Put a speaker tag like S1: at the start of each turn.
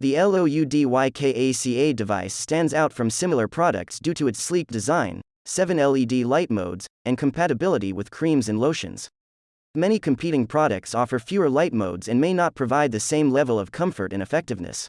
S1: The LOUDYKACA device stands out from similar products due to its sleek design, 7 LED light modes, and compatibility with creams and lotions. Many competing products offer fewer light modes and may not provide the same level of comfort and effectiveness.